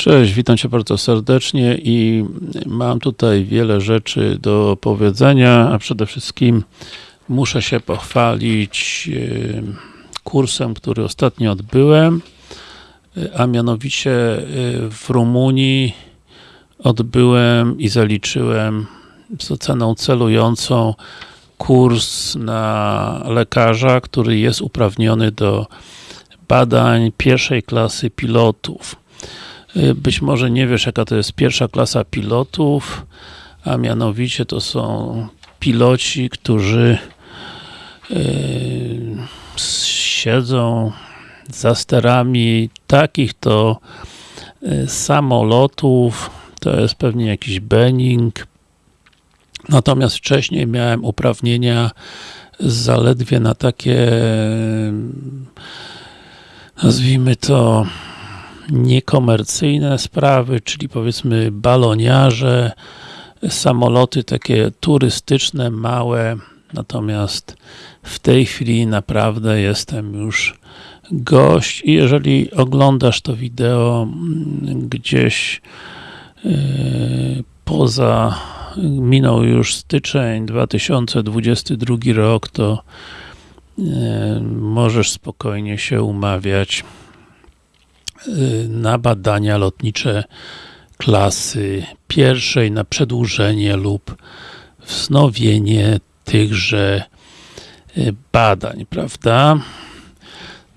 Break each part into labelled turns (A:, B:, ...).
A: Cześć, witam Cię bardzo serdecznie i mam tutaj wiele rzeczy do powiedzenia, a przede wszystkim muszę się pochwalić e, kursem, który ostatnio odbyłem, a mianowicie e, w Rumunii odbyłem i zaliczyłem z oceną celującą kurs na lekarza, który jest uprawniony do badań pierwszej klasy pilotów. Y, być może nie wiesz, jaka to jest pierwsza klasa pilotów, a mianowicie to są piloci, którzy yy, siedzą za sterami takich to yy, samolotów, to jest pewnie jakiś Benning, natomiast wcześniej miałem uprawnienia zaledwie na takie nazwijmy to niekomercyjne sprawy, czyli powiedzmy baloniarze, samoloty takie turystyczne, małe, natomiast w tej chwili naprawdę jestem już gość. I jeżeli oglądasz to wideo mm, gdzieś yy, poza minął już styczeń 2022 rok, to yy, możesz spokojnie się umawiać na badania lotnicze klasy pierwszej, na przedłużenie lub wznowienie tychże y, badań, prawda?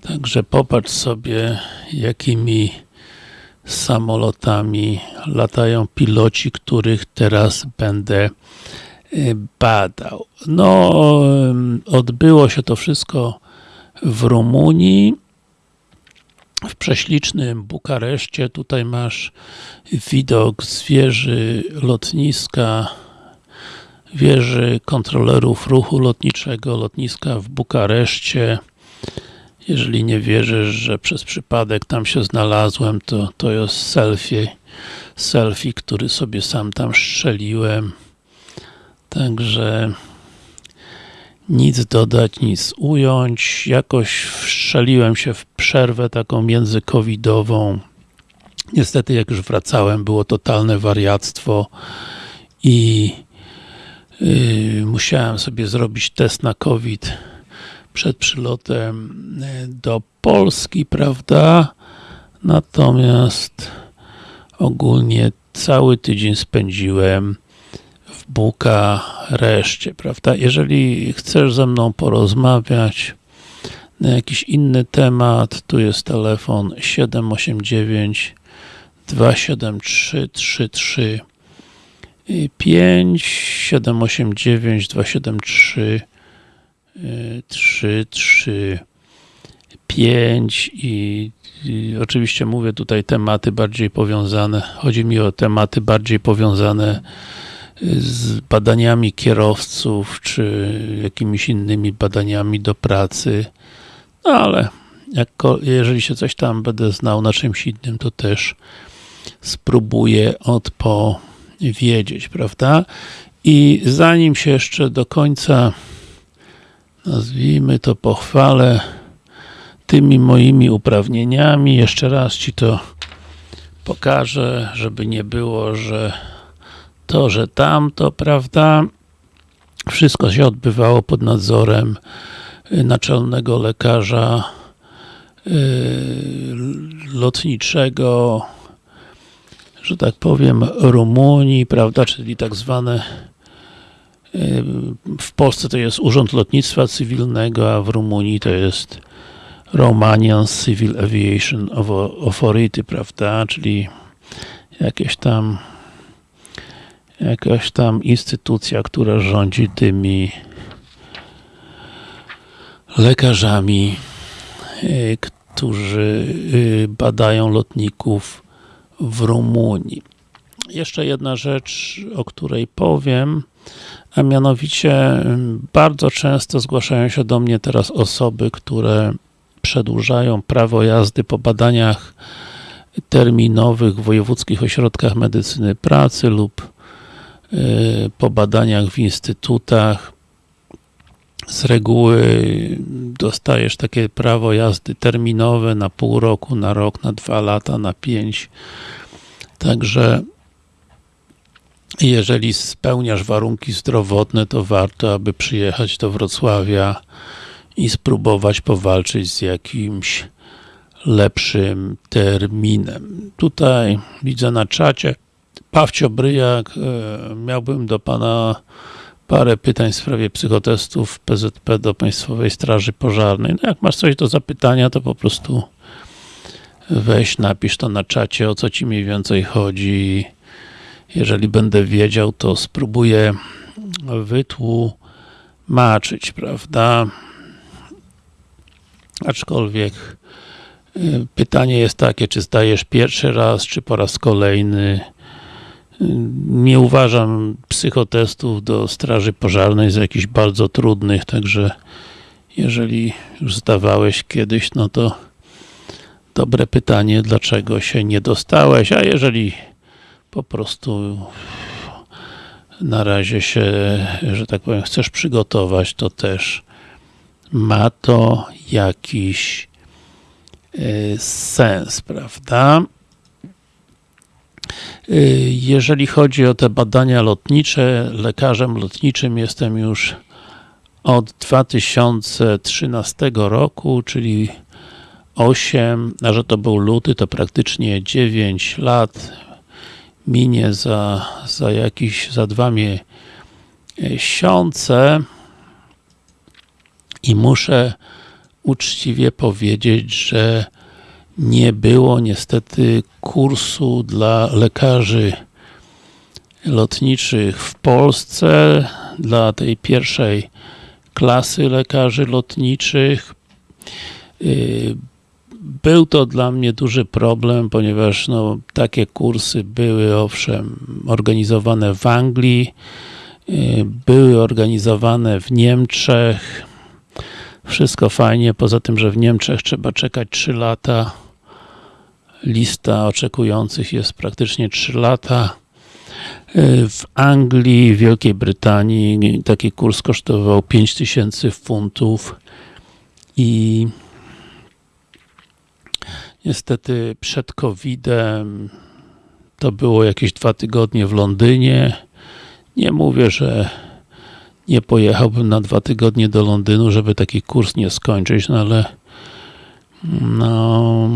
A: Także popatrz sobie, jakimi samolotami latają piloci, których teraz będę y, badał. No, odbyło się to wszystko w Rumunii w prześlicznym Bukareszcie. Tutaj masz widok z wieży lotniska, wieży kontrolerów ruchu lotniczego, lotniska w Bukareszcie. Jeżeli nie wierzysz, że przez przypadek tam się znalazłem, to to jest selfie, selfie, który sobie sam tam strzeliłem. Także nic dodać, nic ująć. Jakoś wszczeliłem się w przerwę taką międzycovidową. Niestety, jak już wracałem, było totalne wariactwo i yy, musiałem sobie zrobić test na COVID przed przylotem yy, do Polski, prawda? Natomiast ogólnie cały tydzień spędziłem Bukareszcie, prawda? Jeżeli chcesz ze mną porozmawiać na jakiś inny temat, tu jest telefon 789 273 33 5 789 273 33 5 i, i oczywiście mówię tutaj tematy bardziej powiązane, chodzi mi o tematy bardziej powiązane z badaniami kierowców, czy jakimiś innymi badaniami do pracy, no ale jako, jeżeli się coś tam będę znał na czymś innym, to też spróbuję odpowiedzieć, prawda? I zanim się jeszcze do końca nazwijmy to pochwalę tymi moimi uprawnieniami, jeszcze raz Ci to pokażę, żeby nie było, że to, że tamto, prawda, wszystko się odbywało pod nadzorem y, naczelnego lekarza y, lotniczego, że tak powiem, Rumunii, prawda, czyli tak zwane y, w Polsce to jest Urząd Lotnictwa Cywilnego, a w Rumunii to jest Romanian Civil Aviation Authority, prawda, czyli jakieś tam jakaś tam instytucja, która rządzi tymi lekarzami, y, którzy y, badają lotników w Rumunii. Jeszcze jedna rzecz, o której powiem, a mianowicie y, bardzo często zgłaszają się do mnie teraz osoby, które przedłużają prawo jazdy po badaniach terminowych w wojewódzkich ośrodkach medycyny pracy lub po badaniach w instytutach z reguły dostajesz takie prawo jazdy terminowe na pół roku, na rok, na dwa lata, na pięć Także jeżeli spełniasz warunki zdrowotne, to warto, aby przyjechać do Wrocławia i spróbować powalczyć z jakimś lepszym terminem. Tutaj widzę na czacie Pawcio Bryjak, e, miałbym do Pana parę pytań w sprawie psychotestów PZP do Państwowej Straży Pożarnej. No jak masz coś do zapytania, to po prostu weź, napisz to na czacie, o co Ci mniej więcej chodzi. Jeżeli będę wiedział, to spróbuję wytłumaczyć, prawda? Aczkolwiek y, pytanie jest takie, czy zdajesz pierwszy raz, czy po raz kolejny. Nie uważam psychotestów do straży pożarnej za jakichś bardzo trudnych, także jeżeli już zdawałeś kiedyś, no to dobre pytanie, dlaczego się nie dostałeś, a jeżeli po prostu na razie się, że tak powiem, chcesz przygotować, to też ma to jakiś e, sens, prawda? E, Jeżeli chodzi o te badania lotnicze, lekarzem lotniczym jestem już od 2013 roku, czyli 8, a że to był luty, to praktycznie 9 lat. Minie za, za jakiś, za dwa miesiące. I muszę uczciwie powiedzieć, że nie było niestety kursu dla lekarzy lotniczych w Polsce, dla tej pierwszej klasy lekarzy lotniczych. Yy, Był to dla mnie duży problem, ponieważ no, takie kursy były owszem organizowane w Anglii, yy, były organizowane w Niemczech, wszystko fajnie, poza tym, że w Niemczech trzeba czekać 3 lata, lista oczekujących jest praktycznie 3 lata. Yy, W Anglii, Wielkiej Brytanii taki kurs kosztował 5000 funtów i niestety przed COVID-em to było jakieś dwa tygodnie w Londynie. Nie mówię, że nie pojechałbym na dwa tygodnie do Londynu, żeby taki kurs nie skończyć, no ale no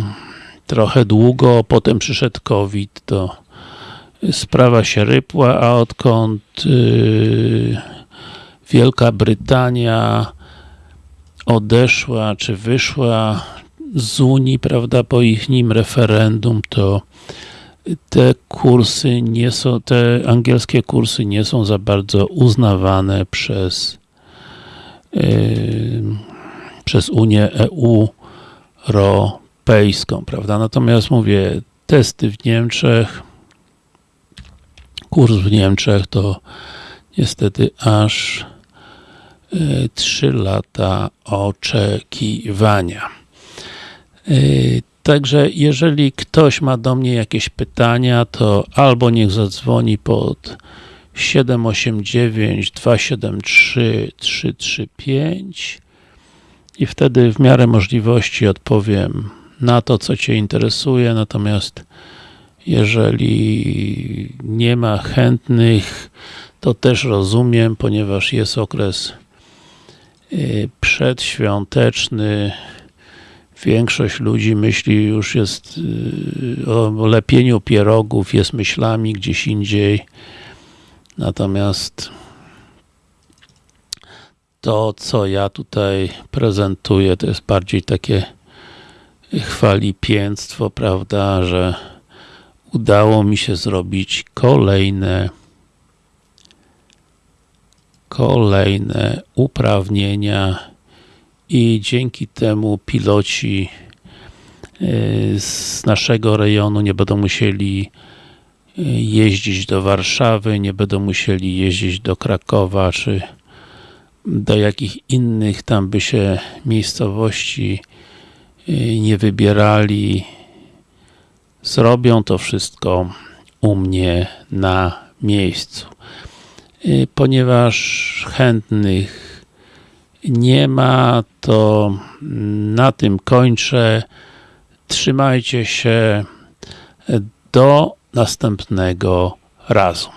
A: trochę długo, potem przyszedł COVID, to sprawa się rypła, a odkąd yy, Wielka Brytania odeszła, czy wyszła z Unii, prawda, po ich nim referendum, to te kursy nie są, te angielskie kursy nie są za bardzo uznawane przez yy, przez Unię EU Europejską, prawda? Natomiast mówię, testy w Niemczech, kurs w Niemczech to niestety aż 3 lata oczekiwania. Yy, Także jeżeli ktoś ma do mnie jakieś pytania, to albo niech zadzwoni pod 789 273 335 i wtedy w miarę możliwości odpowiem na to, co Cię interesuje, natomiast jeżeli nie ma chętnych, to też rozumiem, ponieważ jest okres yy, przedświąteczny, większość ludzi myśli już jest yy, o lepieniu pierogów, jest myślami gdzieś indziej. Natomiast to, co ja tutaj prezentuję, to jest bardziej takie chwalipięctwo, prawda, że udało mi się zrobić kolejne kolejne uprawnienia i dzięki temu piloci yy, z naszego rejonu nie będą musieli yy, jeździć do Warszawy, nie będą musieli jeździć do Krakowa, czy do jakich innych tam by się miejscowości nie wybierali. Zrobią to wszystko u mnie na miejscu. Ponieważ chętnych nie ma, to na tym kończę. Trzymajcie się do następnego razu.